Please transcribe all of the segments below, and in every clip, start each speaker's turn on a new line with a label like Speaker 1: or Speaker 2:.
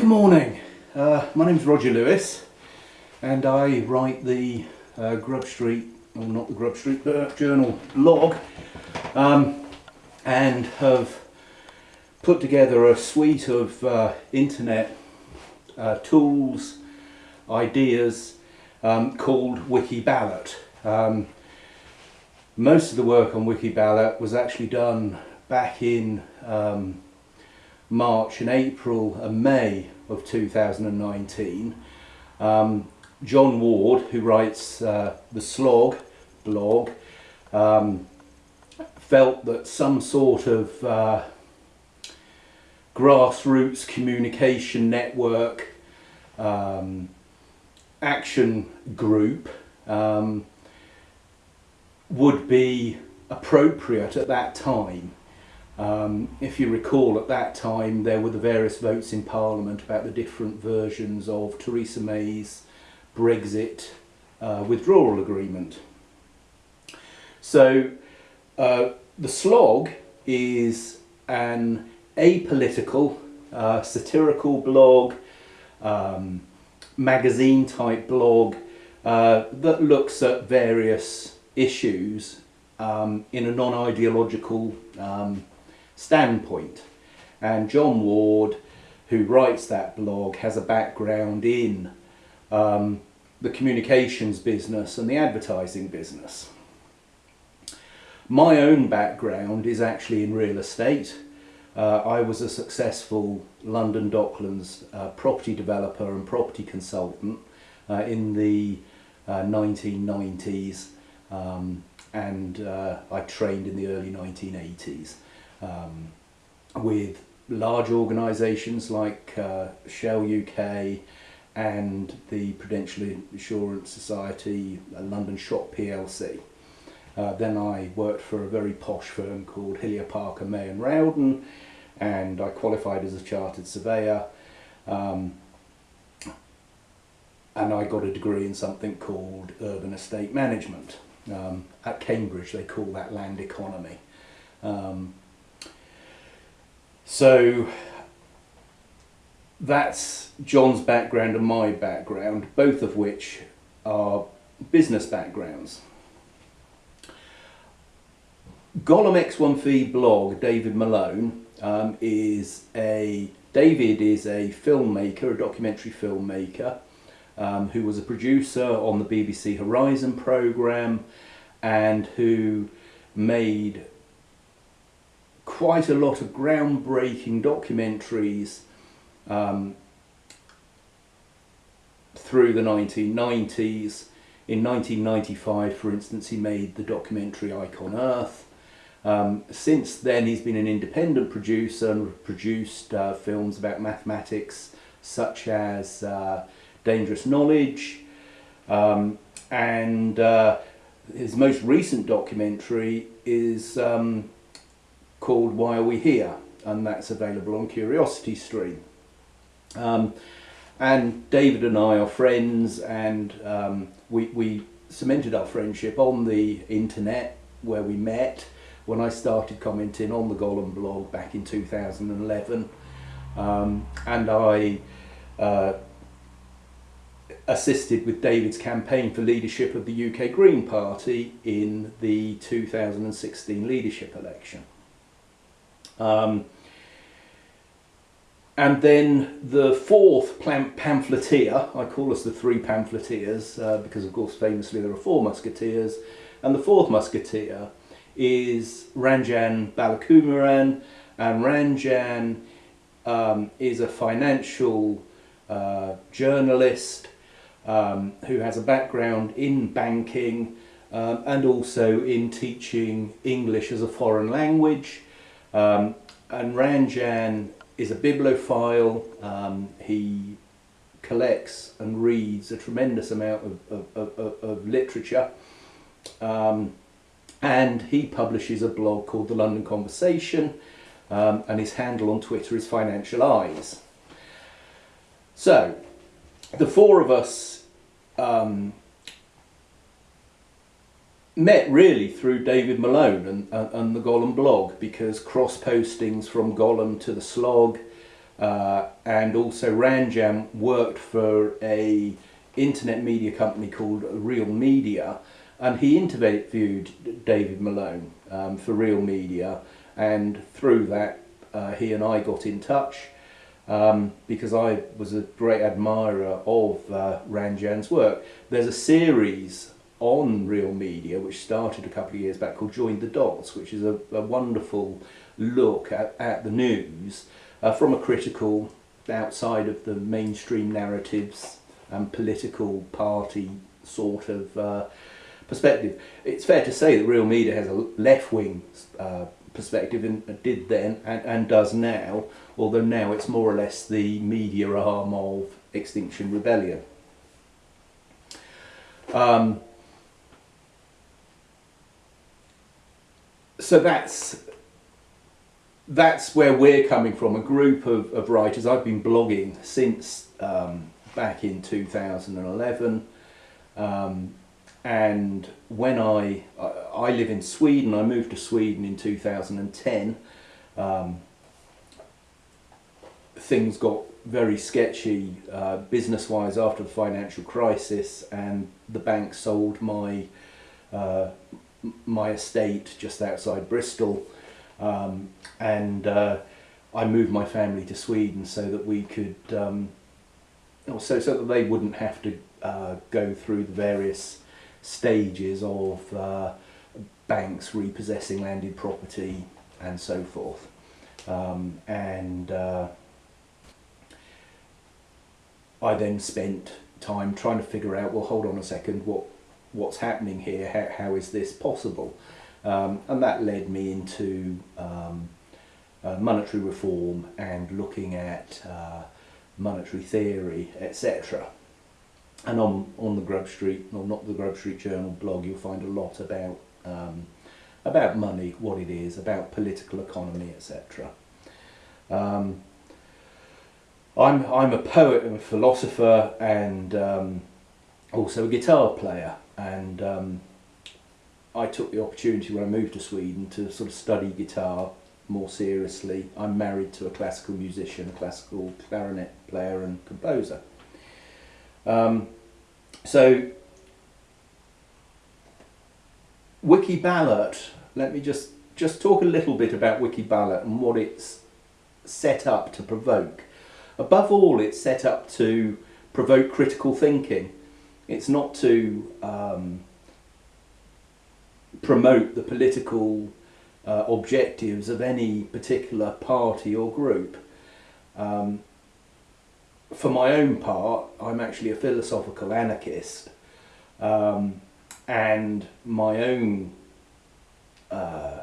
Speaker 1: Good morning. Uh, my name's Roger Lewis, and I write the uh, Grub Street, or not the Grub Street uh, Journal blog, um, and have put together a suite of uh, internet uh, tools, ideas um, called Wikiballot. Um, most of the work on Wikiballot was actually done back in um, March and April and May of 2019. Um, John Ward, who writes uh, the Slog blog, um, felt that some sort of uh, grassroots communication network um, action group um, would be appropriate at that time. Um, if you recall, at that time there were the various votes in Parliament about the different versions of Theresa May's Brexit uh, withdrawal agreement. So uh, the slog is an apolitical, uh, satirical blog, um, magazine type blog uh, that looks at various issues um, in a non-ideological um, standpoint. And John Ward, who writes that blog, has a background in um, the communications business and the advertising business. My own background is actually in real estate. Uh, I was a successful London Docklands uh, property developer and property consultant uh, in the 1990s uh, um, and uh, I trained in the early 1980s um, with large organisations like uh, Shell UK and the Prudential Insurance Society, London Shop PLC. Uh, then I worked for a very posh firm called Hillier Parker May and Rowden and I qualified as a chartered surveyor um, and I got a degree in something called urban estate management. Um, at Cambridge they call that land economy. Um, so that's John's background and my background, both of which are business backgrounds. Golem XIV blog, David Malone, um, is a David is a filmmaker, a documentary filmmaker, um, who was a producer on the BBC Horizon programme and who made quite a lot of groundbreaking documentaries um, through the 1990s. In 1995, for instance, he made the documentary Icon Earth. Um, since then, he's been an independent producer and produced uh, films about mathematics, such as uh, Dangerous Knowledge, um, and uh, his most recent documentary is um, called Why Are We Here? and that's available on Curiosity Stream. Um, and David and I are friends and um, we, we cemented our friendship on the internet where we met when I started commenting on the Golem blog back in 2011 um, and I uh, assisted with David's campaign for leadership of the UK Green Party in the 2016 leadership election. Um, and then the fourth pamphleteer, I call us the three pamphleteers uh, because of course famously there are four musketeers, and the fourth musketeer is Ranjan Balakumaran, and Ranjan um, is a financial uh, journalist um, who has a background in banking um, and also in teaching English as a foreign language. Um, and Ranjan is a bibliophile. Um, he collects and reads a tremendous amount of, of, of, of literature. Um, and he publishes a blog called The London Conversation um, and his handle on Twitter is Financial Eyes. So, the four of us um, met really through David Malone and, and, the Golem blog because cross postings from Golem to the slog uh, and also Ranjan worked for a internet media company called Real Media, and he interviewed David Malone um, for Real Media, and through that uh, he and I got in touch um, because I was a great admirer of uh, Ranjan's work. There's a series on Real Media which started a couple of years back called Join the Dots, which is a, a wonderful look at, at the news uh, from a critical, outside of the mainstream narratives and political party sort of uh, perspective. It's fair to say that Real Media has a left-wing uh, perspective and did then and, and does now, although now it's more or less the media arm of Extinction Rebellion. Um, so that's that's where we're coming from, a group of, of writers. I've been blogging since um, back in 2011. Um, and when I, I live in Sweden, I moved to Sweden in 2010. Um, things got very sketchy uh, business-wise after the financial crisis and the bank sold my uh, my estate just outside Bristol um, and uh, I moved my family to Sweden so that we could, um, so, so that they wouldn't have to uh, go through the various stages of uh, banks repossessing landed property and so forth. Um, and uh, I then spent time trying to figure out, well, hold on a second, what what's happening here? How, how is this possible? Um, and that led me into um, uh, monetary reform and looking at uh, monetary theory, etc. And on, on the Grub Street, or not the Grub Street Journal blog, you'll find a lot about um, about money, what it is, about political economy, etc. Um, I'm, I'm a poet and a philosopher and um, also a guitar player and um, I took the opportunity when I moved to Sweden to sort of study guitar more seriously. I'm married to a classical musician, a classical clarinet player and composer. Um, so Wikiballot, let me just, just talk a little bit about Wiki Ballot and what it's set up to provoke. Above all, it's set up to provoke critical thinking. It's not to um, promote the political uh, objectives of any particular party or group. Um, for my own part, I'm actually a philosophical anarchist, um, and my own uh,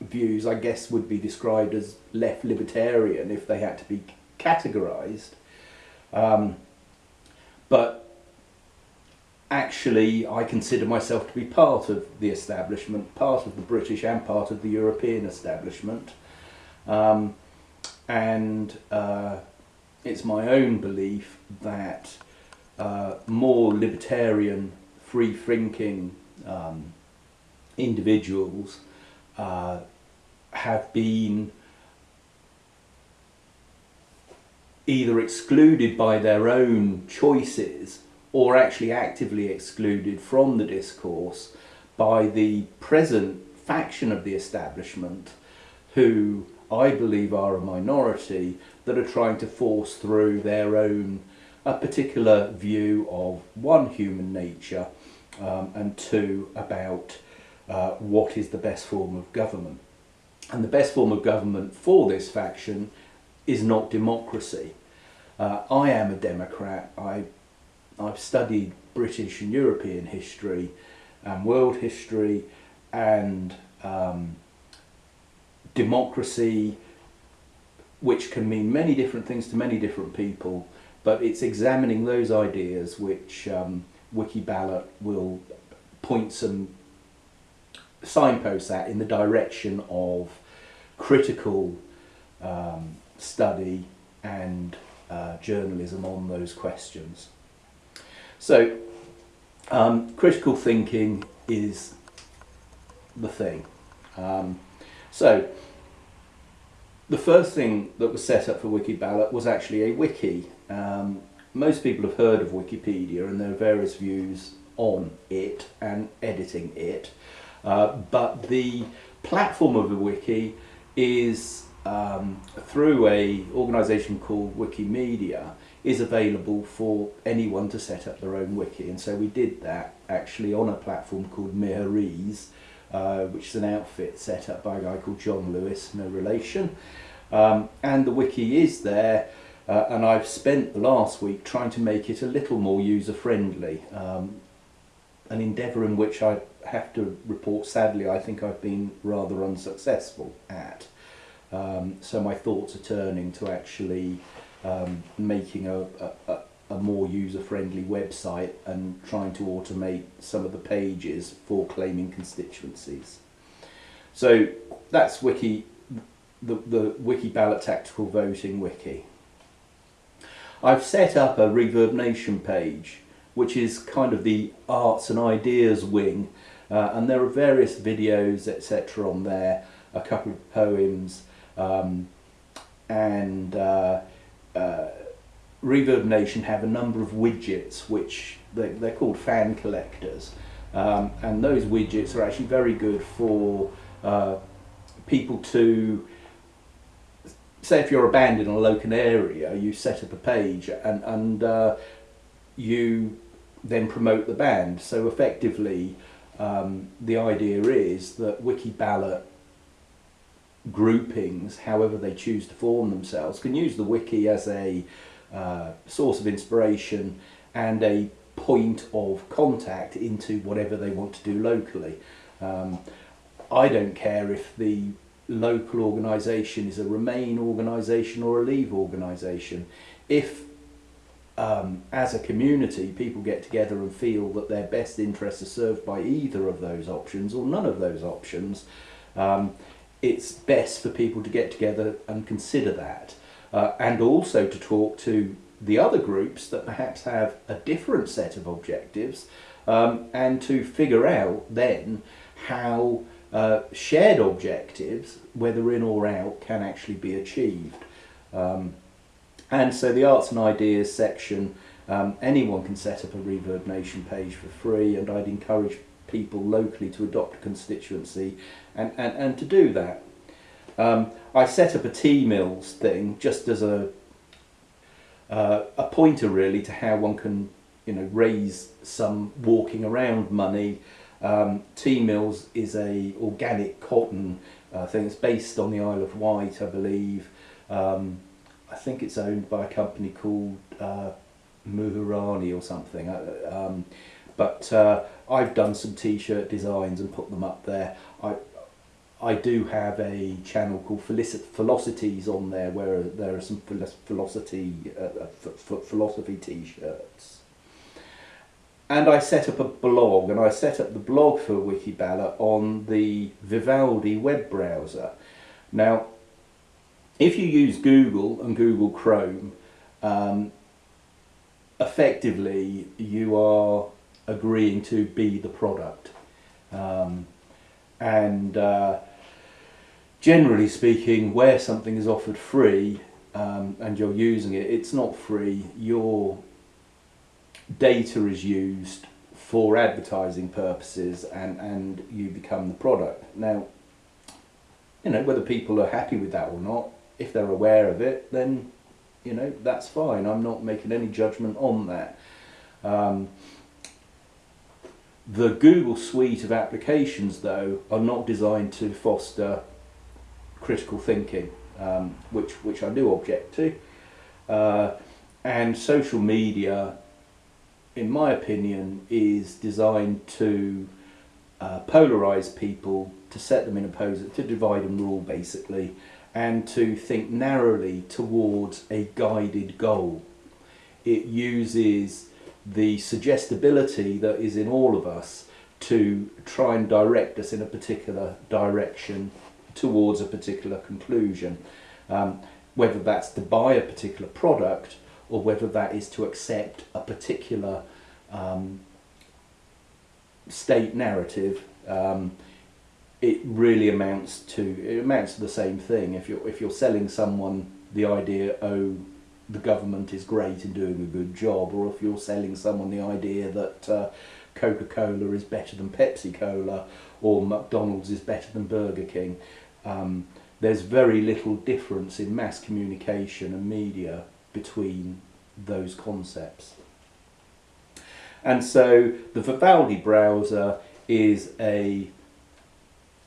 Speaker 1: views, I guess, would be described as left libertarian if they had to be categorised. Um, but actually I consider myself to be part of the establishment, part of the British and part of the European establishment. Um, and uh, it's my own belief that uh, more libertarian, free-thinking um, individuals uh, have been either excluded by their own choices or actually actively excluded from the discourse by the present faction of the establishment who I believe are a minority that are trying to force through their own a particular view of one human nature um, and two about uh, what is the best form of government. And the best form of government for this faction is not democracy. Uh, I am a Democrat. I I've studied British and European history and world history and um, democracy, which can mean many different things to many different people, but it's examining those ideas which um, Wikiballot will point some signposts at in the direction of critical um, study and uh, journalism on those questions. So um, critical thinking is the thing. Um, so the first thing that was set up for Wikiballot was actually a wiki. Um, most people have heard of Wikipedia and there are various views on it and editing it. Uh, but the platform of the wiki is um, through a organisation called Wikimedia is available for anyone to set up their own wiki. And so we did that actually on a platform called Miraheze uh, which is an outfit set up by a guy called John Lewis, no relation. Um, and the wiki is there uh, and I've spent the last week trying to make it a little more user friendly um, an endeavour in which I have to report sadly I think I've been rather unsuccessful at. Um, so my thoughts are turning to actually um, making a, a, a more user-friendly website and trying to automate some of the pages for claiming constituencies. So that's Wiki, the, the Wikiballot Tactical Voting Wiki. I've set up a Reverb Nation page which is kind of the arts and ideas wing uh, and there are various videos etc on there, a couple of poems um, and uh, uh, Reverb Nation have a number of widgets which they, they're called fan collectors. Um, and those widgets are actually very good for uh, people to say if you're a band in a local area you set up a page and, and uh, you then promote the band. So effectively um, the idea is that Wikiballot groupings, however they choose to form themselves, can use the wiki as a uh, source of inspiration and a point of contact into whatever they want to do locally. Um, I don't care if the local organisation is a Remain organisation or a Leave organisation. If um, as a community people get together and feel that their best interests are served by either of those options or none of those options, um, it's best for people to get together and consider that. Uh, and also to talk to the other groups that perhaps have a different set of objectives um, and to figure out then how uh, shared objectives, whether in or out, can actually be achieved. Um, and so the arts and ideas section, um, anyone can set up a Reverb Nation page for free and I'd encourage people locally to adopt a constituency and, and, and to do that. Um, I set up a Teemills thing just as a, uh, a pointer really to how one can you know raise some walking around money. Um, Teemills is a organic cotton uh, thing. It's based on the Isle of Wight, I believe. Um, I think it's owned by a company called uh, Muhurani or something. Uh, um, but uh, I've done some t-shirt designs and put them up there. I I do have a channel called Velocities on there where there are some philosophy uh, uh philosophy t-shirts. And I set up a blog, and I set up the blog for Wikiballot on the Vivaldi web browser. Now, if you use Google and Google Chrome, um, effectively you are agreeing to be the product. Um, and uh, generally speaking, where something is offered free um, and you're using it, it's not free. Your data is used for advertising purposes and, and you become the product. Now, you know, whether people are happy with that or not, if they're aware of it, then, you know, that's fine. I'm not making any judgment on that. Um, the Google suite of applications, though, are not designed to foster critical thinking, um, which, which I do object to. Uh, and social media, in my opinion, is designed to uh, polarize people, to set them in pose, to divide and rule basically, and to think narrowly towards a guided goal. It uses the suggestibility that is in all of us to try and direct us in a particular direction towards a particular conclusion. Um, whether that's to buy a particular product or whether that is to accept a particular um, state narrative, um, it really amounts to it amounts to the same thing. If you're if you're selling someone the idea, oh, the government is great in doing a good job, or if you're selling someone the idea that uh, Coca-Cola is better than Pepsi-Cola, or McDonald's is better than Burger King. Um, there's very little difference in mass communication and media between those concepts. And so the Vivaldi browser is a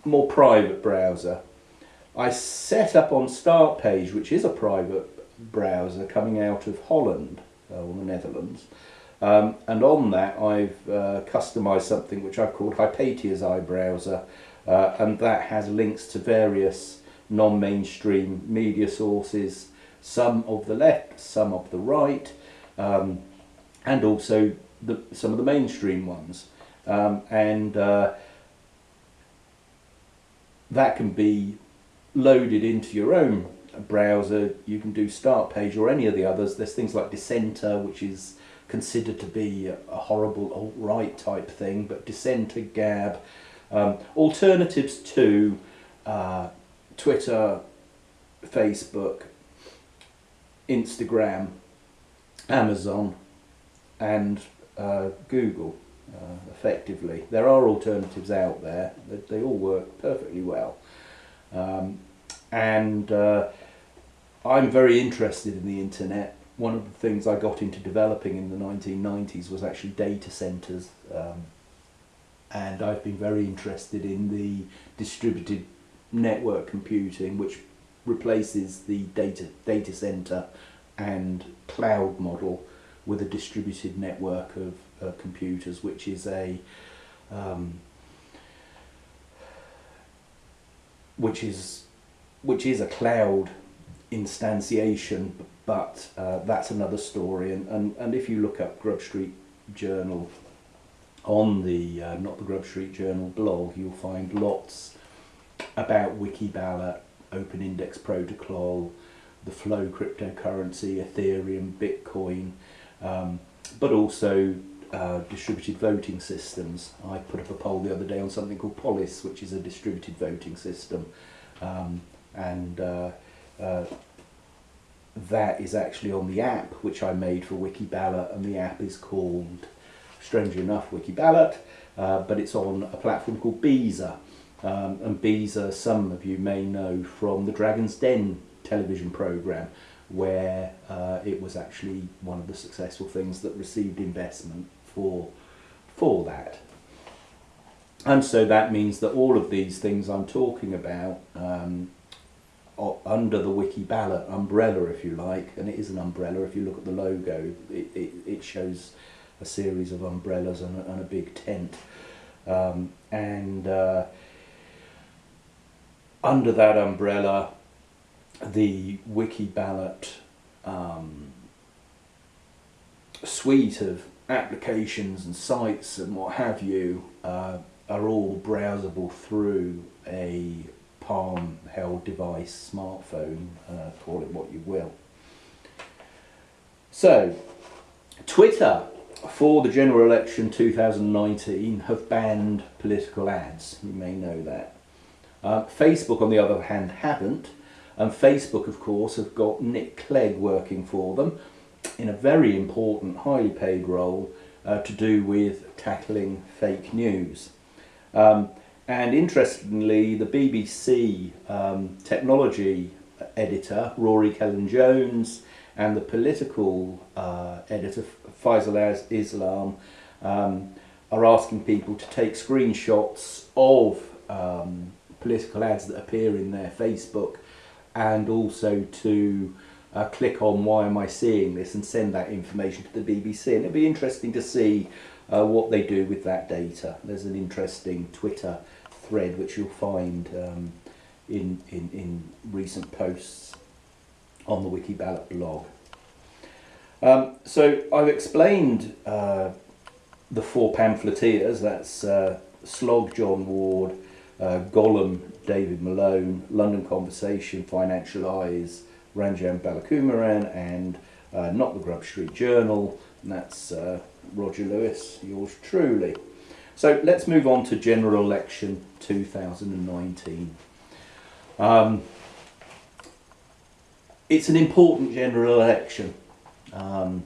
Speaker 1: more private browser. I set up on Start Page, which is a private browser coming out of Holland uh, or the Netherlands. Um, and on that I've uh, customized something which I've called Hypatia's iBrowser uh, and that has links to various non-mainstream media sources, some of the left, some of the right, um, and also the, some of the mainstream ones. Um, and uh, that can be loaded into your own browser. You can do Start Page or any of the others. There's things like Dissenter, which is considered to be a horrible alt-right type thing, but Dissenter, Gab, um, alternatives to uh, Twitter, Facebook, Instagram, Amazon, and uh, Google. Uh, effectively, there are alternatives out there. They, they all work perfectly well, um, and uh, I'm very interested in the internet. One of the things I got into developing in the 1990s was actually data centers. Um, and I've been very interested in the distributed network computing which replaces the data data center and cloud model with a distributed network of uh, computers which is a um, which is which is a cloud instantiation but uh, that's another story and, and and if you look up Grub Street Journal on the uh, Not the Grub Street Journal blog, you'll find lots about Wikiballot, Open Index Protocol, the Flow cryptocurrency, Ethereum, Bitcoin, um, but also uh, distributed voting systems. I put up a poll the other day on something called Polis, which is a distributed voting system, um, and uh, that is actually on the app which I made for Wikiballot, and the app is called strangely enough, Wikiballot, uh, but it's on a platform called Beezer. Um, and Beezer, some of you may know from the Dragon's Den television programme, where uh, it was actually one of the successful things that received investment for, for that. And so that means that all of these things I'm talking about um, under the Wikiballot umbrella, if you like, and it is an umbrella, if you look at the logo, it, it, it shows a series of umbrellas and a, and a big tent. Um, and uh, under that umbrella, the Wikiballot um, suite of applications and sites and what have you uh, are all browsable through a palm held device, smartphone, uh, call it what you will. So, Twitter for the general election 2019 have banned political ads. You may know that. Uh, Facebook, on the other hand, haven't. And Facebook, of course, have got Nick Clegg working for them in a very important, highly paid role uh, to do with tackling fake news. Um, and interestingly, the BBC um, technology editor, Rory Cellan-Jones, and the political uh, editor Faisal Islam um, are asking people to take screenshots of um, political ads that appear in their Facebook and also to uh, click on why am I seeing this and send that information to the BBC and it'll be interesting to see uh, what they do with that data. There's an interesting Twitter thread which you'll find um, in, in, in recent posts on the Wikiballot blog. Um, so I've explained uh, the four pamphleteers, that's uh, Slog John Ward, uh, Golem David Malone, London Conversation, Financial Eyes, Ranjan Balakumaran and uh, Not the Grub Street Journal, and that's uh, Roger Lewis, yours truly. So let's move on to general election 2019. Um, it's an important general election. Um,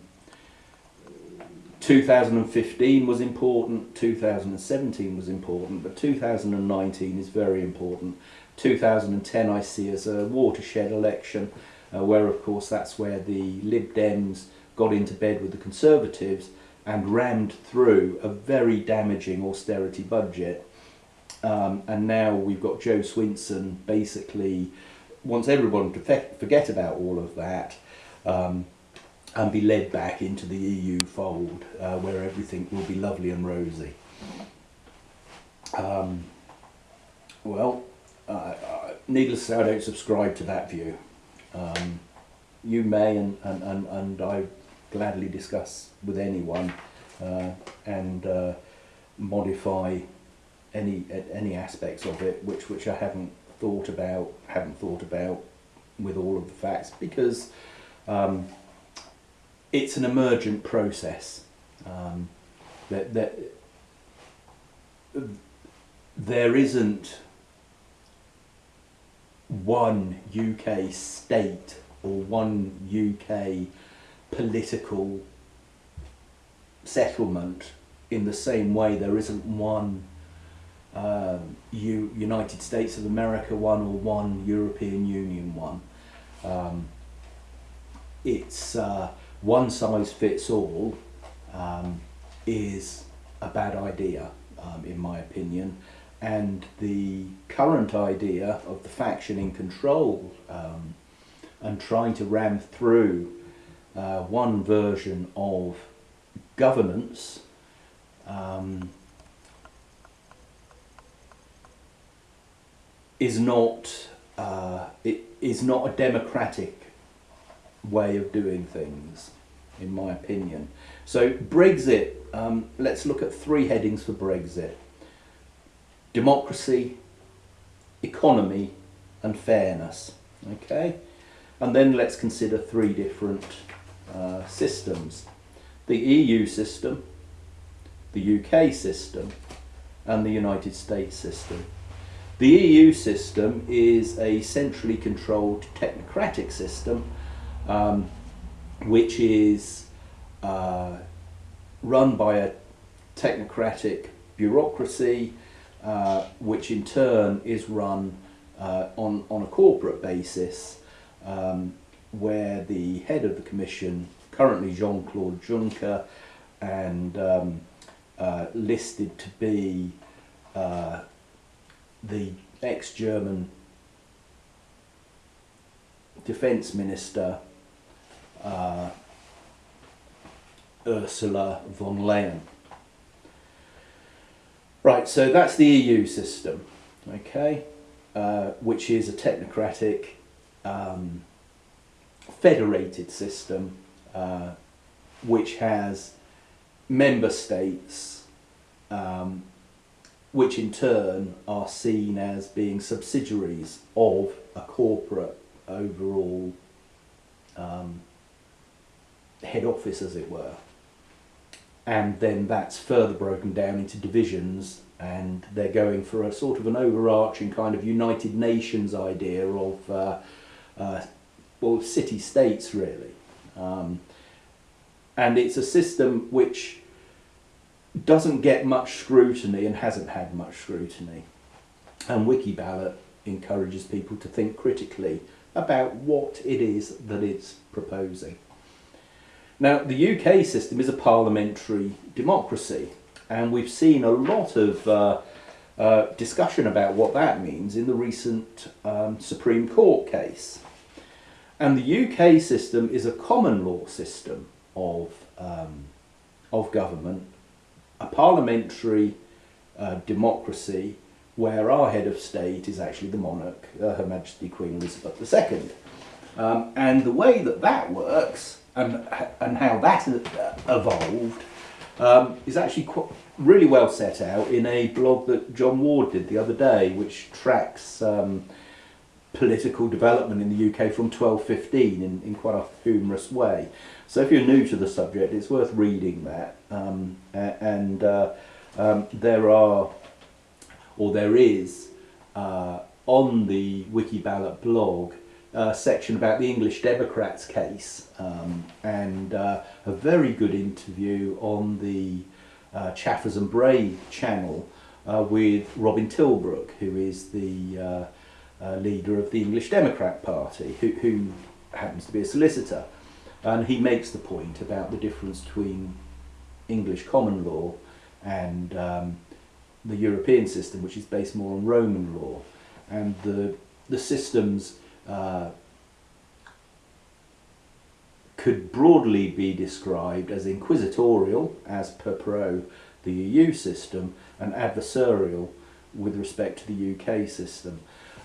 Speaker 1: 2015 was important, 2017 was important, but 2019 is very important. 2010 I see as a watershed election, uh, where of course that's where the Lib Dems got into bed with the Conservatives and rammed through a very damaging austerity budget. Um, and now we've got Joe Swinson basically wants everyone to forget about all of that um, and be led back into the EU fold uh, where everything will be lovely and rosy. Um, well, uh, needless to say, I don't subscribe to that view. Um, you may, and, and, and, and I gladly discuss with anyone uh, and uh, modify any any aspects of it which which I haven't thought about haven't thought about with all of the facts because um, it's an emergent process um, that that there isn't one UK state or one UK political settlement in the same way there isn't one um, U United States of America one or one European Union one. Um, it's uh, one size fits all um, is a bad idea um, in my opinion and the current idea of the faction in control um, and trying to ram through uh, one version of governance um, is not uh, it is not a democratic way of doing things, in my opinion. So Brexit. Um, let's look at three headings for Brexit: democracy, economy, and fairness. Okay, and then let's consider three different uh, systems: the EU system, the UK system, and the United States system. The EU system is a centrally controlled technocratic system um, which is uh, run by a technocratic bureaucracy uh, which in turn is run uh, on, on a corporate basis um, where the head of the commission, currently Jean-Claude Juncker, and um, uh, listed to be uh, the ex-German defence minister uh, Ursula von Leyen. Right, so that's the EU system, okay, uh, which is a technocratic, um, federated system, uh, which has member states um, which in turn are seen as being subsidiaries of a corporate overall um, head office, as it were. And then that's further broken down into divisions, and they're going for a sort of an overarching kind of United Nations idea of, uh, uh, well, city states really. Um, and it's a system which doesn't get much scrutiny and hasn't had much scrutiny. And Wikiballot encourages people to think critically about what it is that it's proposing. Now, the UK system is a parliamentary democracy, and we've seen a lot of uh, uh, discussion about what that means in the recent um, Supreme Court case. And the UK system is a common law system of, um, of government a parliamentary uh, democracy where our head of state is actually the monarch, uh, Her Majesty Queen Elizabeth II. Um, and the way that that works and, and how that evolved um, is actually quite, really well set out in a blog that John Ward did the other day, which tracks um, political development in the UK from 1215 in, in quite a humorous way. So if you're new to the subject, it's worth reading that. Um, and uh, um, there are, or there is, uh, on the Wikiballot blog, a section about the English Democrats case um, and uh, a very good interview on the uh, Chaffers and Bray channel uh, with Robin Tilbrook, who is the uh, leader of the English Democrat Party, who, who happens to be a solicitor. And he makes the point about the difference between English common law and um, the European system, which is based more on Roman law. And the, the systems uh, could broadly be described as inquisitorial, as per pro the EU system, and adversarial with respect to the UK system,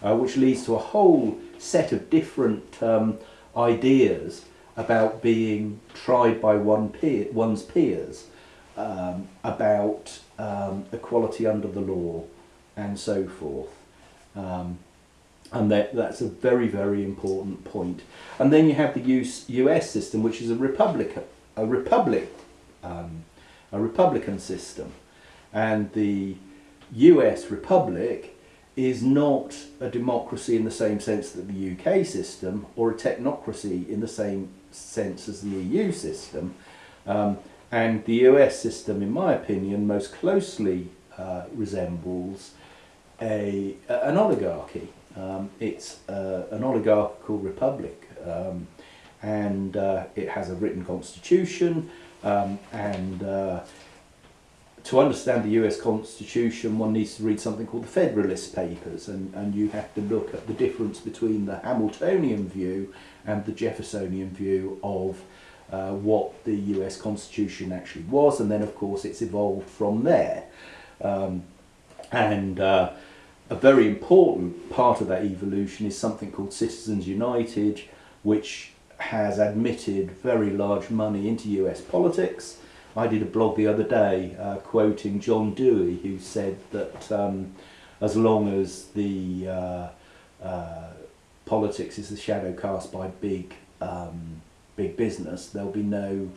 Speaker 1: uh, which leads to a whole set of different um, ideas about being tried by one peer, one's peers, um, about um, equality under the law, and so forth. Um, and that, that's a very, very important point. And then you have the US, US system, which is a republic, a republic, um, a republican system, and the US republic is not a democracy in the same sense that the UK system, or a technocracy in the same sense as the EU system. Um, and the US system, in my opinion, most closely uh, resembles a, an oligarchy. Um, it's uh, an oligarchical republic um, and uh, it has a written constitution um, and uh, to understand the US Constitution one needs to read something called the Federalist Papers and, and you have to look at the difference between the Hamiltonian view and the Jeffersonian view of uh, what the US Constitution actually was and then of course it's evolved from there. Um, and uh, a very important part of that evolution is something called Citizens United, which has admitted very large money into US politics. I did a blog the other day uh, quoting John Dewey, who said that um, as long as the uh, uh, politics is the shadow cast by big, um, big business, there'll be no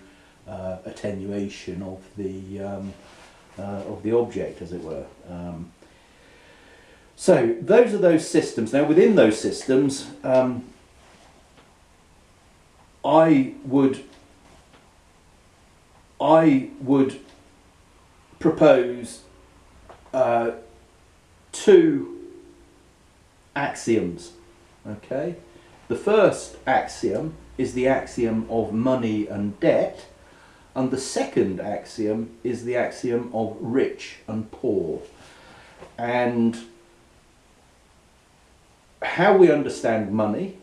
Speaker 1: uh, attenuation of the um, uh, of the object, as it were. Um, so those are those systems. Now within those systems, um, I would I would propose uh, two axioms. Okay, the first axiom is the axiom of money and debt, and the second axiom is the axiom of rich and poor. And how we understand money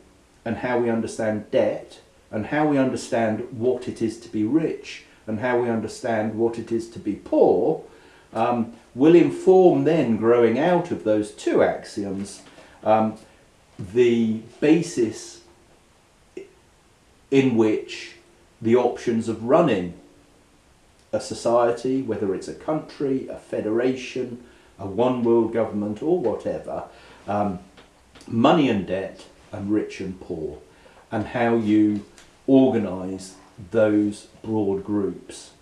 Speaker 1: and how we understand debt and how we understand what it is to be rich and how we understand what it is to be poor um, will inform then growing out of those two axioms um, the basis in which the options of running a society, whether it's a country, a federation, a one world government or whatever, um, money and debt and rich and poor and how you organise those broad groups.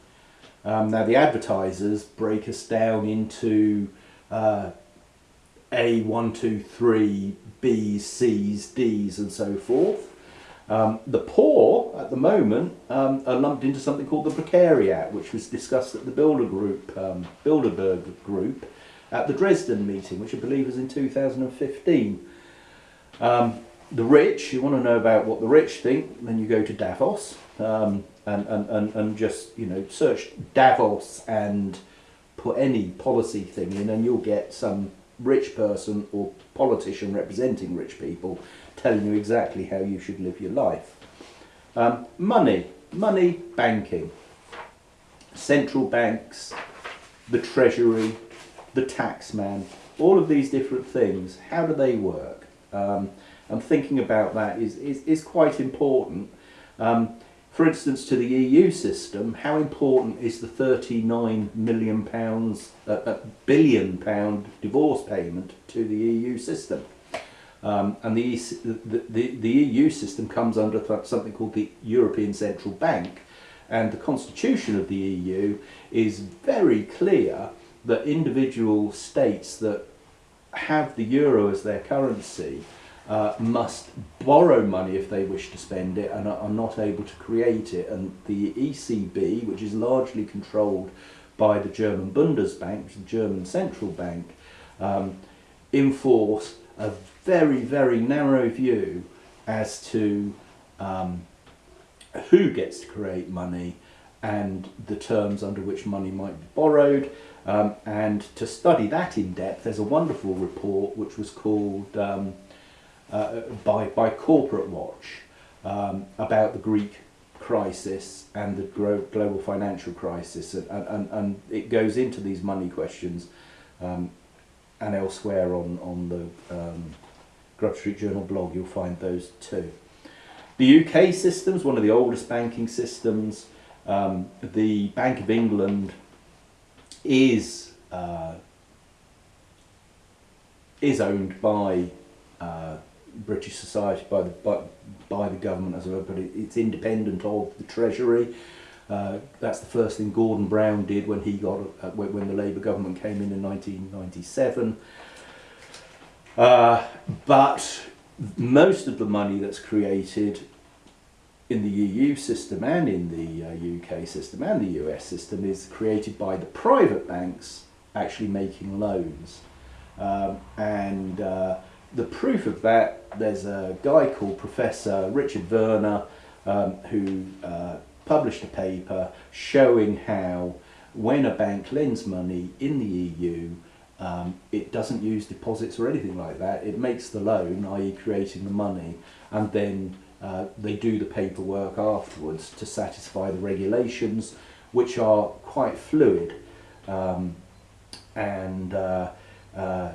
Speaker 1: Um, now the advertisers break us down into uh, A, 1, 2, 3, B's, C's, D's and so forth. Um, the poor at the moment um, are lumped into something called the precariat which was discussed at the Builder Group, um, Bilderberg Group at the Dresden meeting which I believe was in 2015. Um, the rich, you want to know about what the rich think, then you go to Davos um, and, and, and, and just, you know, search Davos and put any policy thing in and you'll get some rich person or politician representing rich people telling you exactly how you should live your life. Um, money, money, banking, central banks, the treasury, the taxman, all of these different things, how do they work? Um, and thinking about that is, is, is quite important. Um, for instance, to the EU system, how important is the 39 million pounds, uh, uh, billion pound divorce payment to the EU system? Um, and the, the, the, the EU system comes under something called the European Central Bank, and the constitution of the EU is very clear that individual states that have the euro as their currency uh, must borrow money if they wish to spend it and are, not able to create it. And the ECB, which is largely controlled by the German Bundesbank, the German central bank, um, enforce a very, very narrow view as to um, who gets to create money and the terms under which money might be borrowed. Um, and to study that in depth, there's a wonderful report which was called um, uh, by, by Corporate Watch um, about the Greek crisis and the global financial crisis. And, and, and it goes into these money questions um, and elsewhere on, on the um, Grub Street Journal blog, you'll find those too. The UK system is one of the oldest banking systems. Um, the Bank of England is uh, is owned by uh, British society by the by, by the government as well, but it, it's independent of the Treasury. Uh, that's the first thing Gordon Brown did when he got uh, when, the Labour government came in in 1997. Uh, but most of the money that's created in the EU system and in the uh, UK system and the US system is created by the private banks actually making loans. Um, and uh, the proof of that, there's a guy called Professor Richard Werner um, who uh, published a paper showing how when a bank lends money in the EU, um, it doesn't use deposits or anything like that. It makes the loan, i.e. creating the money, and then uh, they do the paperwork afterwards to satisfy the regulations, which are quite fluid. Um, and uh, uh,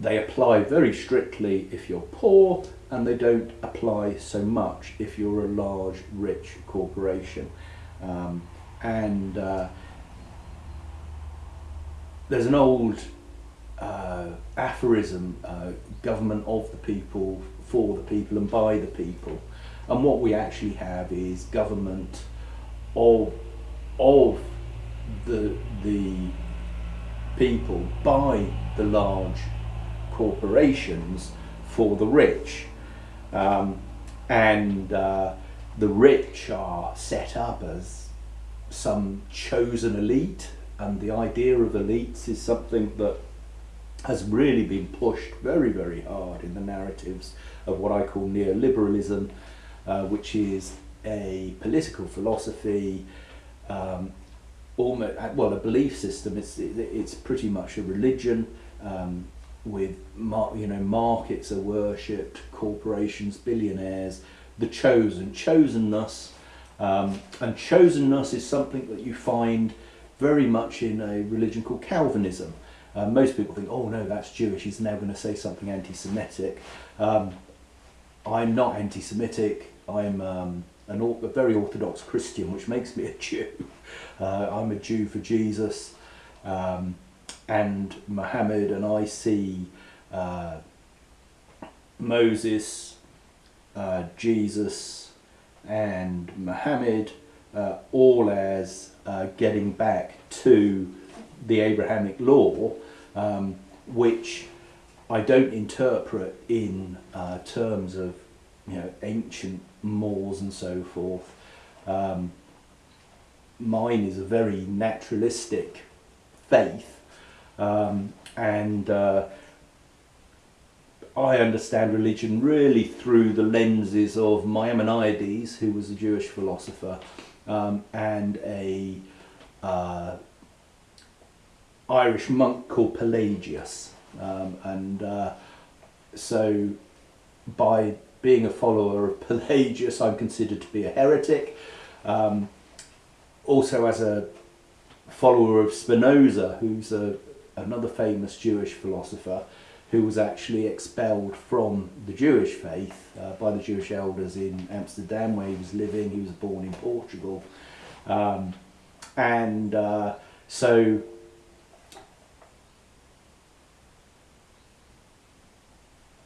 Speaker 1: they apply very strictly if you're poor, and they don't apply so much if you're a large, rich corporation. Um, and uh, there's an old uh, aphorism, uh, government of the people, for the people and by the people. And what we actually have is government of, of the, the people by the large corporations for the rich. Um, and uh, the rich are set up as some chosen elite and the idea of elites is something that has really been pushed very, very hard in the narratives of what I call neoliberalism, uh, which is a political philosophy, um, almost well, a belief system. It's it's pretty much a religion um, with you know markets are worshipped, corporations, billionaires, the chosen, chosenness, um, and chosenness is something that you find very much in a religion called Calvinism. Uh, most people think, oh no, that's Jewish, he's now going to say something anti-Semitic. Um, I'm not anti-Semitic, I'm um, an, a very orthodox Christian, which makes me a Jew. Uh, I'm a Jew for Jesus um, and Muhammad, and I see uh, Moses, uh, Jesus, and Muhammad uh, all as uh, getting back to the Abrahamic law, um, which I don't interpret in uh, terms of you know ancient mores and so forth. Um, mine is a very naturalistic faith, um, and uh, I understand religion really through the lenses of Maimonides, who was a Jewish philosopher, um, and a uh, Irish monk called Pelagius. Um, and uh, so by being a follower of Pelagius, I'm considered to be a heretic. Um, also as a follower of Spinoza, who's a, another famous Jewish philosopher, who was actually expelled from the Jewish faith uh, by the Jewish elders in Amsterdam where he was living. He was born in Portugal. Um, and uh, so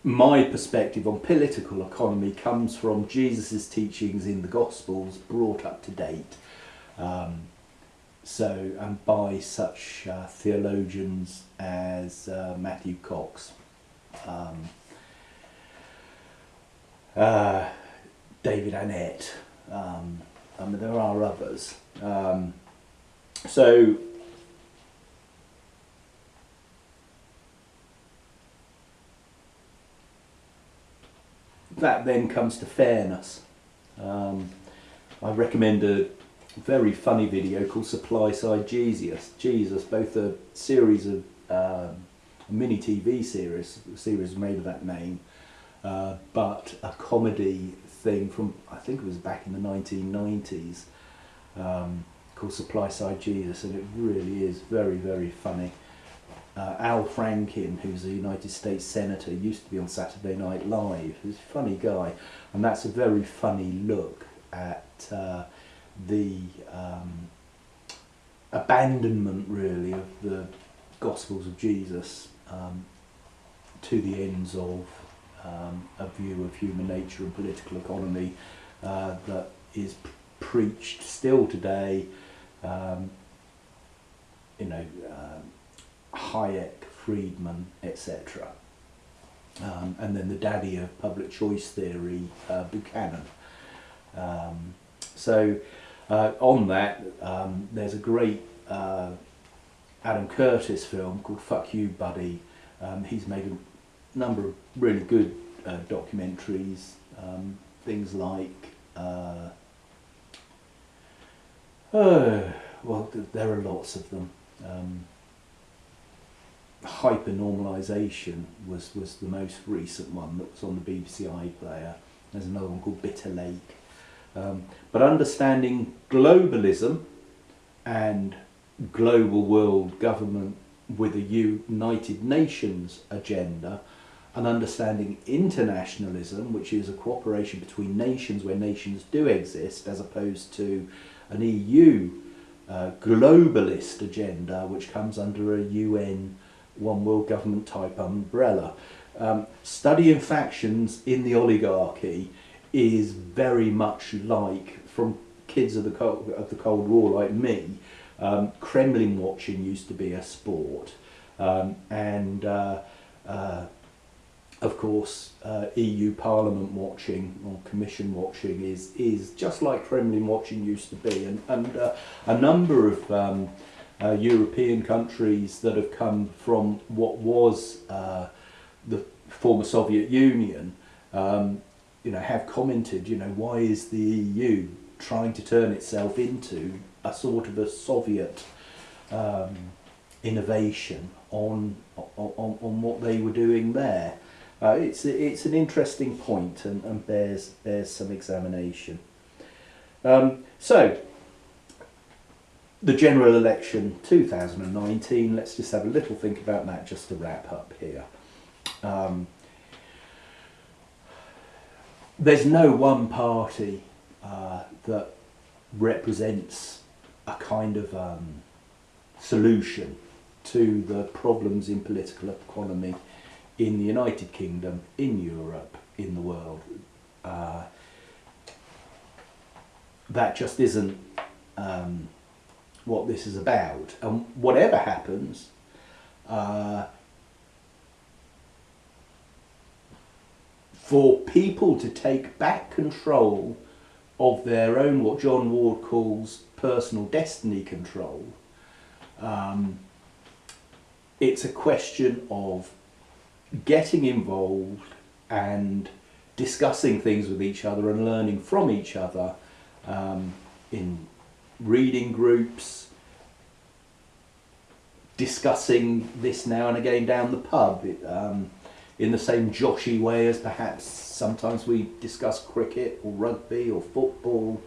Speaker 1: my perspective on political economy comes from Jesus' teachings in the Gospels brought up to date. Um, so, and by such uh, theologians as uh, Matthew Cox, um, uh, David Annett, um, I mean, there are others. Um, so, that then comes to fairness. Um, I recommend a very funny video called Supply Side Jesus. Jesus, both a series of um, mini TV series, series made of that name, uh, but a comedy thing from I think it was back in the 1990s um, called Supply Side Jesus, and it really is very very funny. Uh, Al Franken, who's a United States Senator, used to be on Saturday Night Live. He's a funny guy, and that's a very funny look at uh, the um, abandonment, really, of the Gospels of Jesus um, to the ends of um, a view of human nature and political economy uh, that is preached still today. Um, you know. Um, Hayek, Friedman, etc. Um, and then the daddy of public choice theory, uh, Buchanan. Um, so uh, on that, um, there's a great uh, Adam Curtis film called Fuck You Buddy. Um, he's made a number of really good uh, documentaries, um, things like uh, uh, well, there are lots of them. Um, hypernormalization was, was the most recent one that was on the BBC iPlayer. There's another one called Bitter Lake. Um, but understanding globalism and global world government with a United Nations agenda and understanding internationalism, which is a cooperation between nations where nations do exist, as opposed to an EU uh, globalist agenda, which comes under a UN one world government type umbrella. Um, studying factions in the oligarchy is very much like from kids of the Cold, of the Cold War like me. Um, Kremlin watching used to be a sport, um, and uh, uh, of course uh, EU Parliament watching or Commission watching is is just like Kremlin watching used to be, and and uh, a number of um, uh, European countries that have come from what was uh, the former Soviet Union, um, you know, have commented, you know, why is the EU trying to turn itself into a sort of a Soviet um, innovation on, on, on what they were doing there. Uh, it's, it's an interesting point and, and bears, bears some examination. Um, so, the general election 2019, let's just have a little think about that just to wrap up here. Um, there's no one party uh, that represents a kind of um, solution to the problems in political economy in the United Kingdom, in Europe, in the world. Uh, that just isn't um, what this is about. And whatever happens, uh, for people to take back control of their own, what John Ward calls personal destiny control, um, it's a question of getting involved and discussing things with each other and learning from each other um, in reading groups, discussing this now and again down the pub. Um, in the same joshy way as perhaps sometimes we discuss cricket or rugby or football,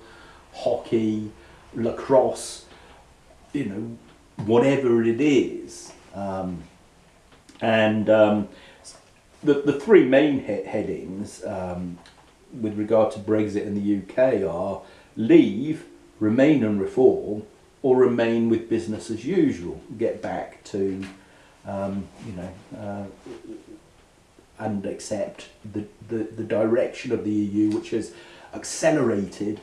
Speaker 1: hockey, lacrosse, you know, whatever it is. Um, and um, the, the three main he headings um, with regard to Brexit in the UK are leave, remain and reform or remain with business as usual, get back to, um, you know, uh, and accept the, the, the direction of the EU, which has accelerated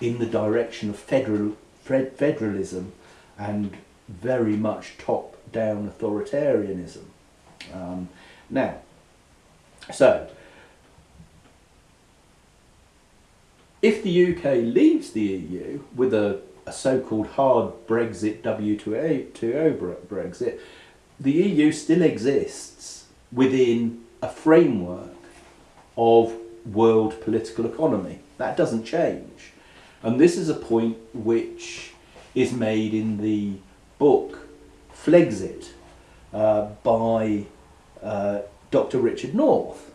Speaker 1: in the direction of federal federalism and very much top-down authoritarianism. Um, now, so if the UK leaves the EU with a, a so-called hard Brexit, WTO Brexit, the EU still exists within a framework of world political economy. That doesn't change. And this is a point which is made in the book Flexcit uh, by uh, Dr. Richard North,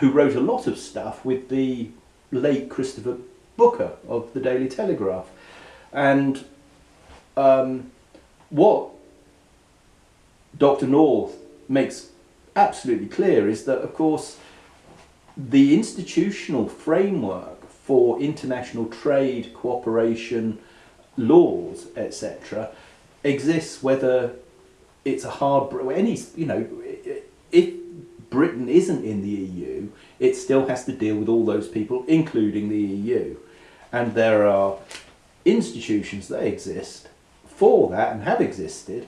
Speaker 1: who wrote a lot of stuff with the late Christopher Booker of the Daily Telegraph. And um, what Dr. North makes absolutely clear is that, of course, the institutional framework for international trade, cooperation, laws, etc., exists whether it's a hard any you know if Britain isn't in the EU, it still has to deal with all those people, including the EU, and there are institutions that exist for that and have existed.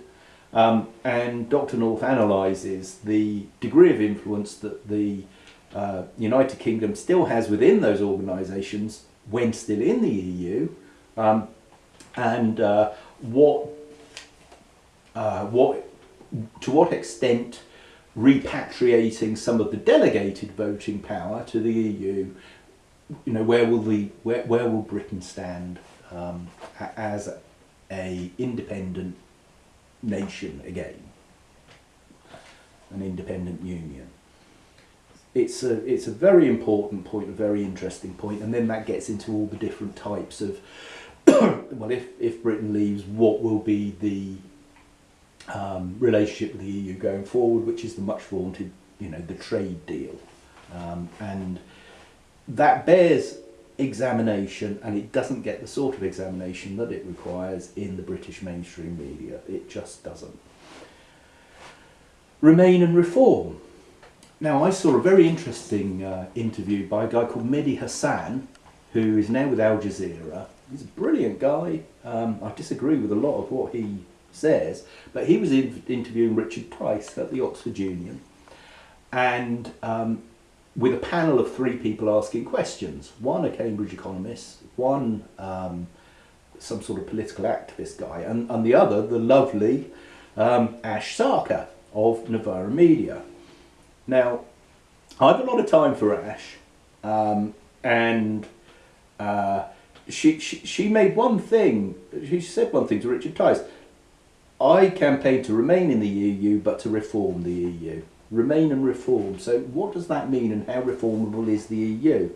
Speaker 1: Um, and Dr. North analyses the degree of influence that the uh, United Kingdom still has within those organisations when still in the EU, um, and uh, what, uh, what, to what extent repatriating some of the delegated voting power to the EU, you know, where will the where, where will Britain stand um, as a independent nation again, an independent union? It's a it's a very important point, a very interesting point, and then that gets into all the different types of well, if if Britain leaves, what will be the um, relationship with the EU going forward, which is the much vaunted, you know, the trade deal. Um, and that bears examination and it doesn't get the sort of examination that it requires in the British mainstream media. It just doesn't. Remain and reform. Now I saw a very interesting uh, interview by a guy called Mehdi Hasan who is now with Al Jazeera. He's a brilliant guy. Um, I disagree with a lot of what he says, but he was in, interviewing Richard Tice at the Oxford Union, and um, with a panel of three people asking questions. One a Cambridge economist, one um, some sort of political activist guy, and, and the other the lovely um, Ash Sarkar of Novara Media. Now, I have a lot of time for Ash, um, and uh, she, she, she made one thing, she said one thing to Richard Tice. I campaign to remain in the EU but to reform the EU. Remain and reform. So what does that mean and how reformable is the EU?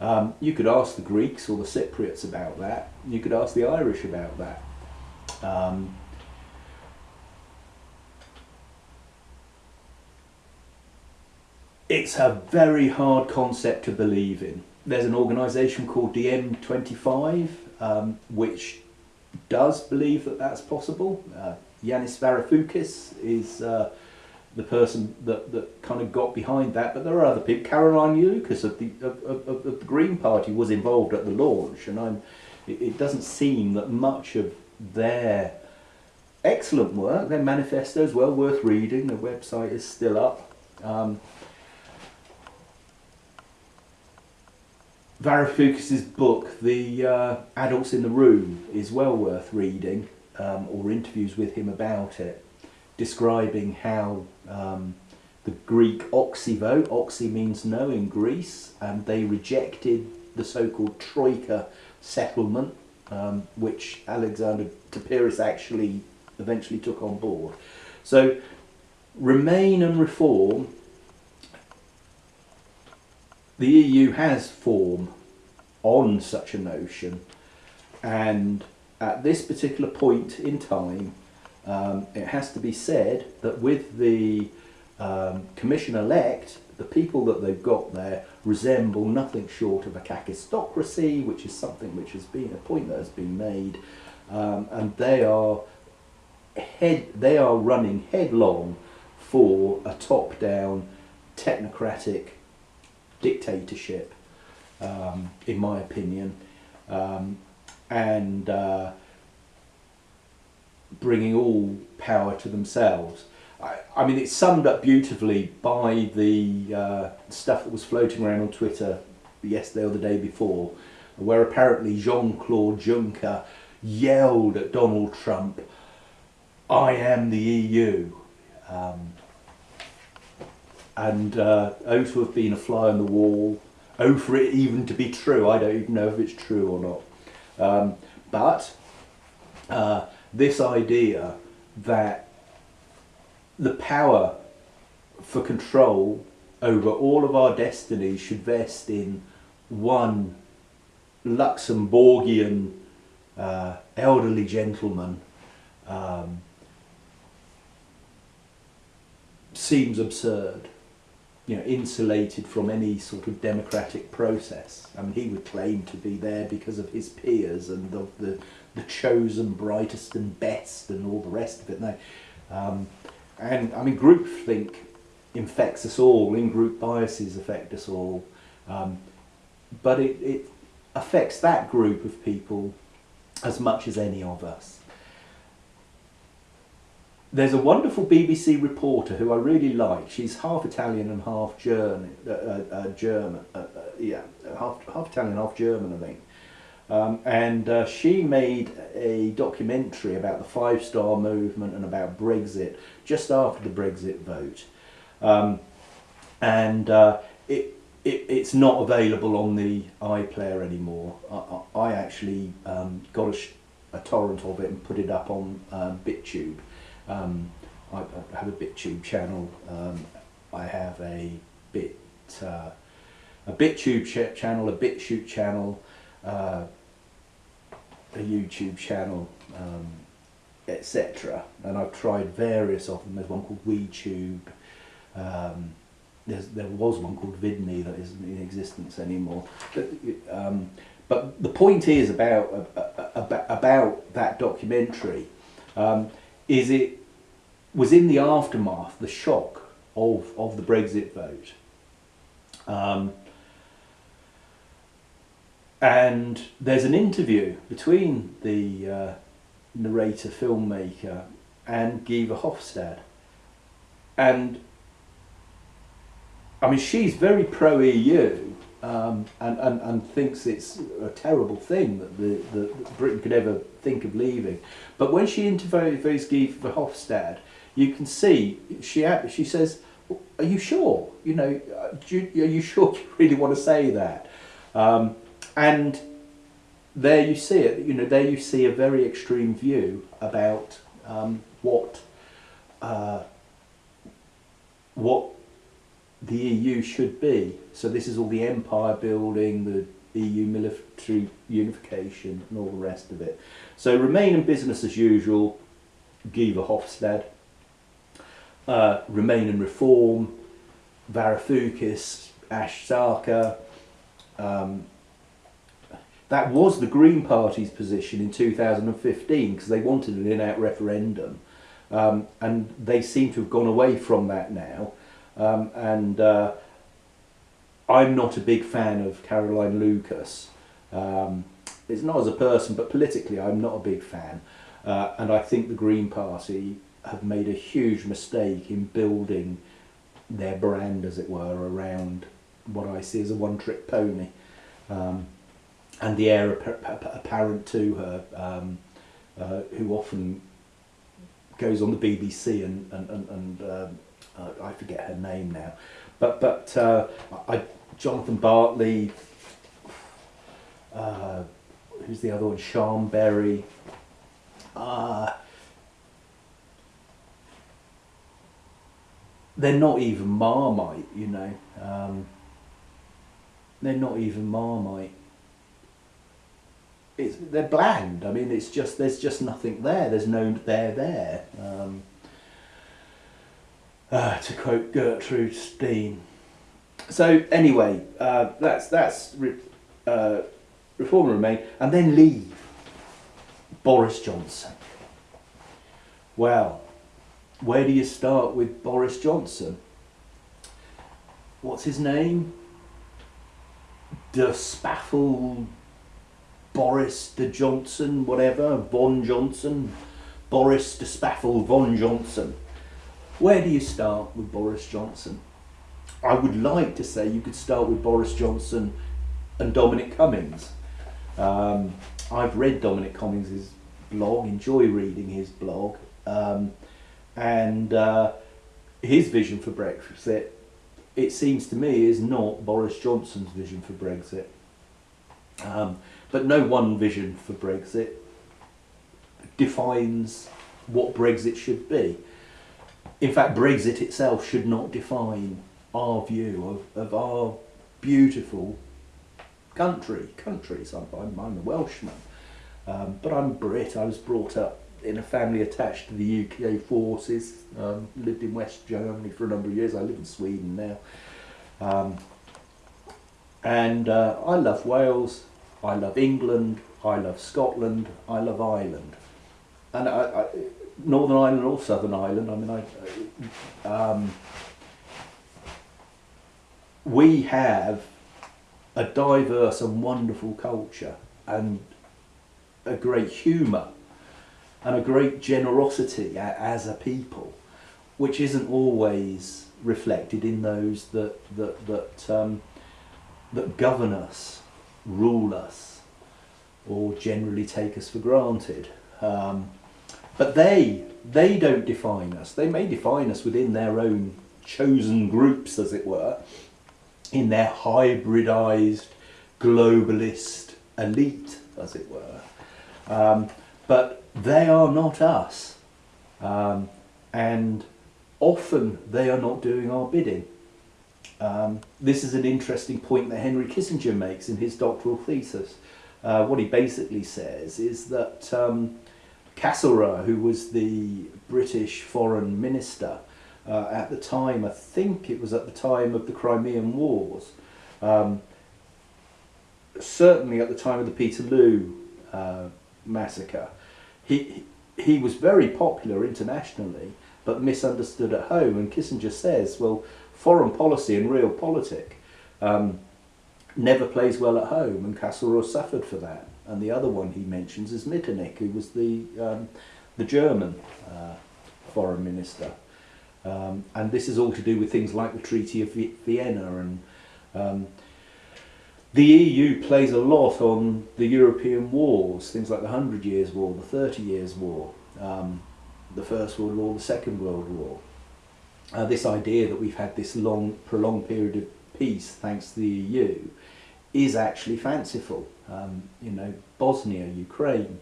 Speaker 1: Um, you could ask the Greeks or the Cypriots about that. You could ask the Irish about that. Um, it's a very hard concept to believe in. There's an organisation called DiEM25 um, which does believe that that's possible. Uh, Yanis Varoufakis is uh, the person that, that kind of got behind that, but there are other people. Caroline Lucas of the, of, of, of the Green Party was involved at the launch, and I'm, it, it doesn't seem that much of their excellent work, their manifesto is well worth reading, the website is still up. Um, Varoufakis's book, The uh, Adults in the Room, is well worth reading, um, or interviews with him about it, describing how um, the Greek oxy vote, oxy means no in Greece, and they rejected the so-called Troika settlement, um, which Alexander Tsipras actually eventually took on board. So remain and reform the EU has form on such a notion and at this particular point in time um, it has to be said that with the um, commission-elect the people that they've got there resemble nothing short of a kakistocracy which is something which has been a point that has been made um, and they are head they are running headlong for a top-down technocratic dictatorship, um, in my opinion. Um, and uh, bringing all power to themselves. I, I mean, it's summed up beautifully by the uh, stuff that was floating around on Twitter yesterday or the day before, where apparently Jean Claude Juncker yelled at Donald Trump, I am the EU. Um, and uh, oh to have been a fly on the wall, oh for it even to be true. I don't even know if it's true or not. Um, but uh, this idea that the power for control over all of our destinies should vest in one Luxembourgian uh, elderly gentleman um, seems absurd. You know, insulated from any sort of democratic process. I mean, he would claim to be there because of his peers and of the, the chosen brightest and best and all the rest of it. No, um, and I mean, groupthink infects us all, in-group biases affect us all, um, but it, it affects that group of people as much as any of us. There's a wonderful BBC reporter who I really like. She's half Italian and half German. Uh, uh, uh German, uh, uh, yeah, half half Italian, half German, I think. Um, and uh, she made a documentary about the Five Star Movement and about Brexit just after the Brexit vote. Um, and uh, it, it, it's not available on the iPlayer anymore. I, I actually um, got a, a, torrent of it and put it up on um, BitTube. Um, I, I, have a BitTube channel. Um, I have a Bit uh, a BitTube ch channel, a BitChute channel, uh, a YouTube channel, um, etc. And I've tried various of them. There's one called WeTube. Um, there was one called Vidme that isn't in existence anymore. But, um, but the point is about about, about that documentary um, is it was in the aftermath, the shock of of the Brexit vote. And there's an interview between the uh, narrator filmmaker and Guy Verhofstadt and I mean she's very pro EU um, and, and, and thinks it's a terrible thing that, the, that Britain could ever think of leaving. But when she interviews Guy Verhofstadt you can see she she says are you sure? You know you, are you sure you really want to say that? Um, and there you see it, you know, there you see a very extreme view about um, what uh, what the EU should be. So this is all the empire building, the EU military unification and all the rest of it. So remain in business as usual, Guy Verhofstadt, uh, remain in reform, Varoufakis, Ash Sarkar, um, that was the Green Party's position in 2015 because they wanted an in-out referendum. Um, and they seem to have gone away from that now. Um, and uh, I'm not a big fan of Caroline Lucas. Um, it's not as a person but politically I'm not a big fan. Uh, and I think the Green Party have made a huge mistake in building their brand as it were around what I see as a one-trick pony. Um, and the heir apparent to her, um, uh, who often goes on the BBC and and and, and um, uh, I forget her name now, but but uh, I Jonathan Bartley, uh, who's the other one? Siân Berry. Uh, they're not even Marmite, you know. Um, they're not even Marmite it's they're bland. I mean, it's just there's just nothing there. There's no there there. Um, uh, to quote Gertrude Stein. So anyway, uh, that's that's re, uh, reform and remain, and then leave. Boris Johnson. Well, where do you start with Boris Johnson? What's his name? De Spaffel Boris de Johnson, whatever, Von Johnson, Boris de Spaffel von Johnson. Where do you start with Boris Johnson? I would like to say you could start with Boris Johnson and Dominic Cummings. Um, I've read Dominic Cummings' blog, enjoy reading his blog, um, and uh, his vision for Brexit, it seems to me, is not Boris Johnson's vision for Brexit. Um, but no one vision for Brexit defines what Brexit should be. In fact, Brexit itself should not define our view of, of our beautiful country. Countries. I'm, I'm, I'm a Welshman, um, but I'm Brit. I was brought up in a family attached to the UK forces. Um, lived in West Germany for a number of years. I live in Sweden now. Um, and uh, I love Wales. I love England. I love Scotland. I love Ireland. And I, I, Northern Ireland or Southern Ireland. I mean, I, um, we have a diverse and wonderful culture and a great humour and a great generosity as a people, which isn't always reflected in those that that that um, that govern us, rule us, or generally take us for granted. Um, but they they don't define us. They may define us within their own chosen groups, as it were, in their hybridized globalist elite, as it were. Um, but they are not us. Um, and often they are not doing our bidding. Um, this is an interesting point that Henry Kissinger makes in his doctoral thesis. Uh, what he basically says is that um, Castlereagh, who was the British foreign minister, uh, at the time, I think it was at the time of the Crimean Wars, um, certainly at the time of the Peterloo uh, massacre, he, he was very popular internationally, but misunderstood at home. And Kissinger says, well, foreign policy and realpolitik um, never plays well at home, and Castlereagh suffered for that. And the other one he mentions is Metternich, who was the, um, the German uh, foreign minister. Um, and this is all to do with things like the Treaty of Vienna and um, the EU plays a lot on the European wars, things like the Hundred Years' War, the Thirty Years' War, um, the First World War, the Second World War. Uh, this idea that we've had this long, prolonged period of peace thanks to the EU is actually fanciful. Um, you know, Bosnia, Ukraine,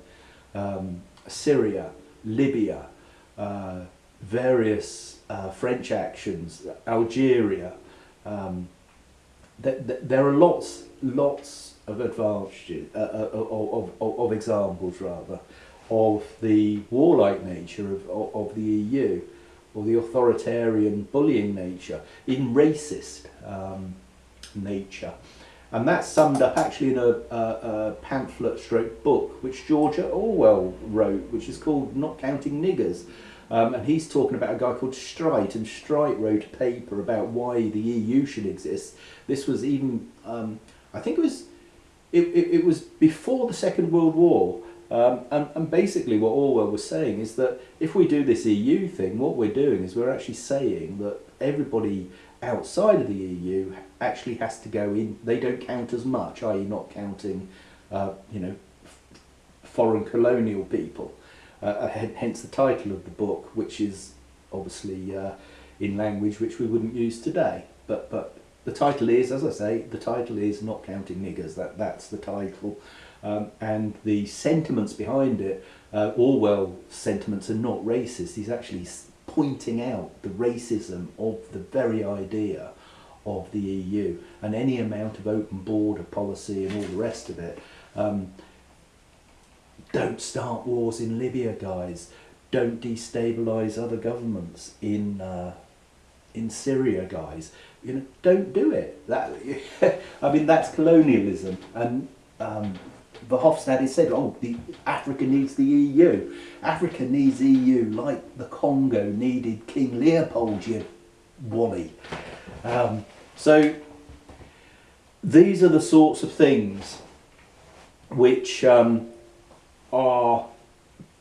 Speaker 1: um, Syria, Libya, uh, various uh, French actions, Algeria. Um, th th there are lots, lots of advantages, uh, uh, of, of, of, examples rather, of the warlike nature of, of, of the EU, or the authoritarian bullying nature, in racist um, nature. And that's summed up actually in a, a, a pamphlet stroke book, which George Orwell wrote, which is called Not Counting Niggers. Um, and he's talking about a guy called Streit, and Streit wrote a paper about why the EU should exist. This was even, um, I think it was, it, it, it, was before the Second World War. Um, and, and basically what Orwell was saying is that if we do this EU thing, what we're doing is we're actually saying that everybody outside of the EU actually has to go in, they don't count as much, i.e. not counting, uh, you know, foreign colonial people. Uh, uh hence the title of the book, which is obviously uh, in language which we wouldn't use today. But, but the title is, as I say, the title is Not Counting Niggers, that, that's the title. Um, and the sentiments behind it, uh, Orwell sentiments are not racist, he's actually pointing out the racism of the very idea of the EU and any amount of open border policy and all the rest of it. Um, don't start wars in Libya, guys. Don't destabilize other governments in uh, in Syria, guys. You know, don't do it. That I mean, that's colonialism. And um, Verhofstadt has said, oh, the, Africa needs the EU. Africa needs EU like the Congo needed King Leopold, you wally. Um, so these are the sorts of things which um, are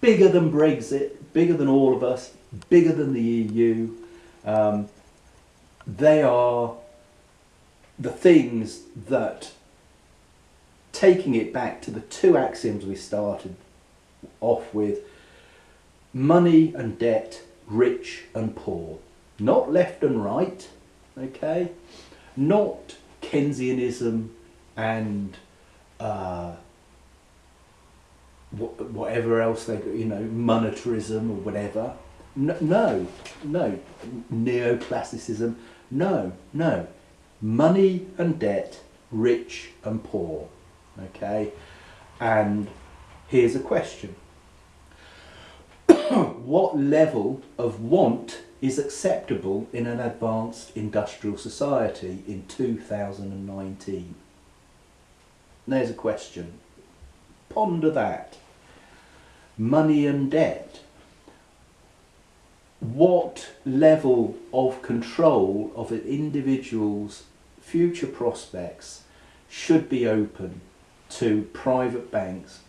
Speaker 1: bigger than Brexit, bigger than all of us, bigger than the EU. Um, they are the things that, taking it back to the two axioms we started off with, money and debt, rich and poor, not left and right, okay, not Keynesianism and uh, whatever else they, you know, monetarism or whatever. No, no, no, neoclassicism. No, no. Money and debt, rich and poor. Okay? And here's a question. what level of want is acceptable in an advanced industrial society in 2019? There's a question. Ponder that. Money and debt. What level of control of an individual's future prospects should be open to private banks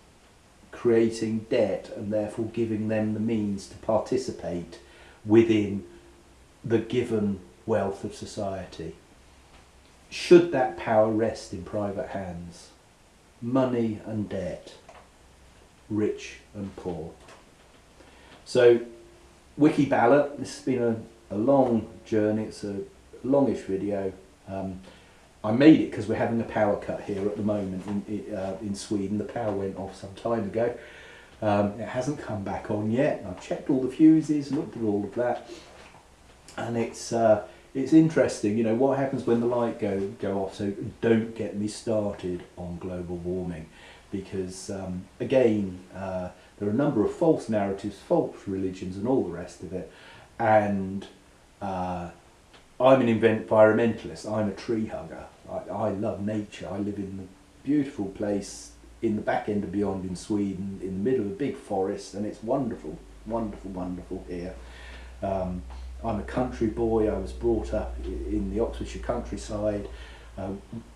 Speaker 1: creating debt and therefore giving them the means to participate within the given wealth of society. Should that power rest in private hands? Money and debt, rich and poor. So, Wiki Ballot, this has been a, a long journey, it's a longish video. Um, I made it because we're having a power cut here at the moment in, uh, in Sweden. The power went off some time ago. Um, it hasn't come back on yet. I've checked all the fuses, looked at all of that, and it's uh, it's interesting. You know what happens when the light go go off. So don't get me started on global warming, because um, again uh, there are a number of false narratives, false religions, and all the rest of it, and uh, I'm an environmentalist. I'm a tree hugger. I, I love nature. I live in a beautiful place in the back end of Beyond in Sweden, in the middle of a big forest, and it's wonderful, wonderful, wonderful here. Um, I'm a country boy. I was brought up in the Oxfordshire countryside. Uh,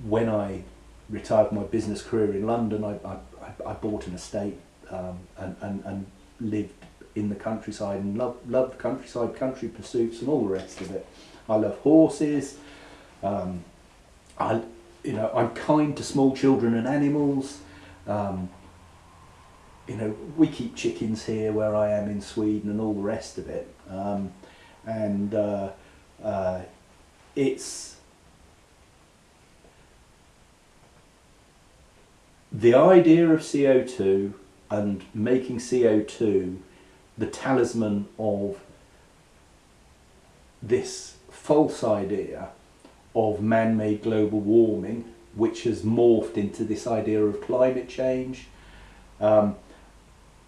Speaker 1: when I retired from my business career in London, I, I, I bought an estate um, and, and, and lived in the countryside and loved, loved countryside, country pursuits and all the rest of it. I love horses. Um, I, you know, I'm kind to small children and animals. Um, you know, we keep chickens here where I am in Sweden and all the rest of it. Um, and uh, uh, it's the idea of CO2 and making CO2 the talisman of this false idea of man-made global warming which has morphed into this idea of climate change. Um,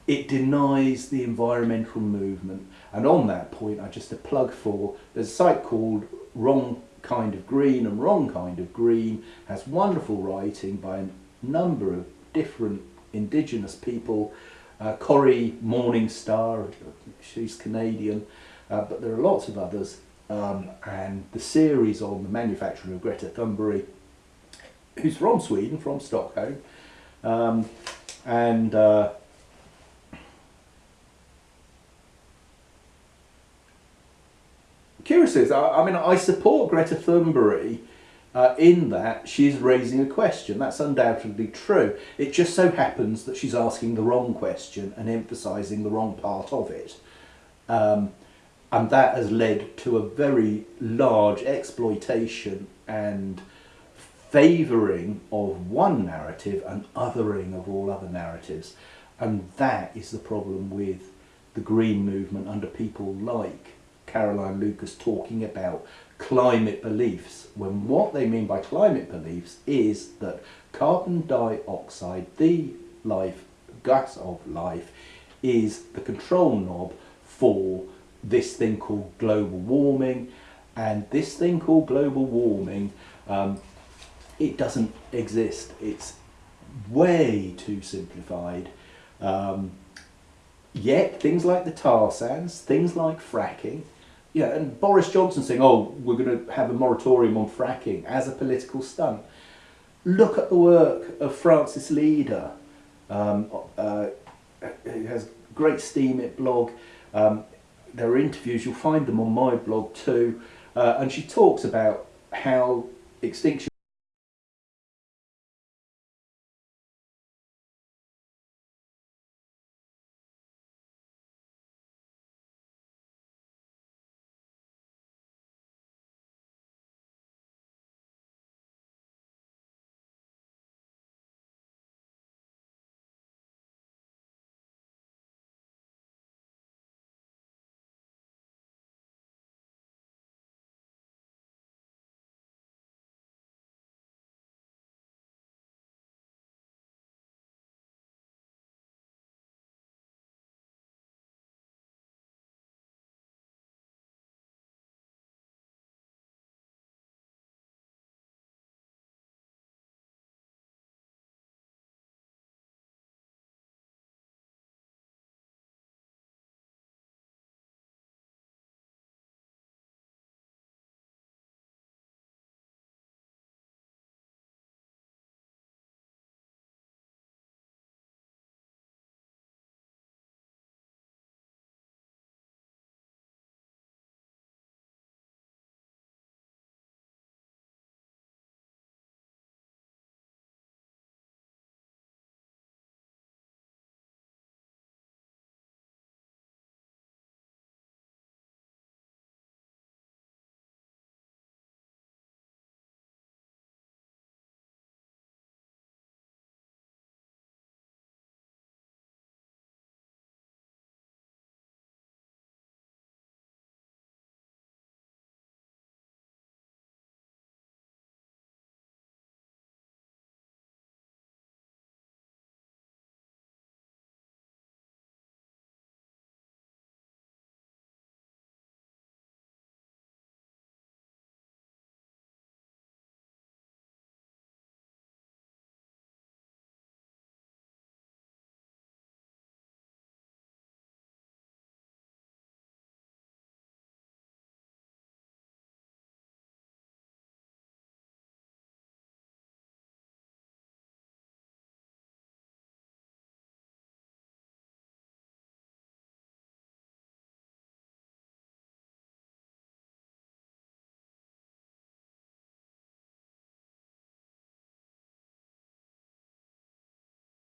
Speaker 1: it denies the environmental movement. And on that point, I just a plug for, there's a site called Wrong Kind of Green and Wrong Kind of Green has wonderful writing by a number of different indigenous people. Uh, Cory Morningstar, she's Canadian, uh, but there are lots of others. Um, and the series on the manufacturing of Greta Thunberg who's from Sweden, from Stockholm, um, and uh, I, I, mean, I support Greta Thunberg uh, in that she's raising a question. That's undoubtedly true. It just so happens that she's asking the wrong question and emphasising the wrong part of it. Um, and that has led to a very large exploitation and favouring of one narrative and othering of all other narratives. And that is the problem with the Green movement under people like Caroline Lucas talking about climate beliefs, when what they mean by climate beliefs is that carbon dioxide, the life, gas of life, is the control knob for this thing called global warming. And this thing called global warming um, it doesn't exist. It's way too simplified. Um, yet things like the tar sands, things like fracking, yeah, and Boris Johnson saying, "Oh, we're going to have a moratorium on fracking" as a political stunt. Look at the work of Frances Leader, um, uh, has great steam Steemit blog. Um, there are interviews, you'll find them on my blog too, uh, and she talks about how extinction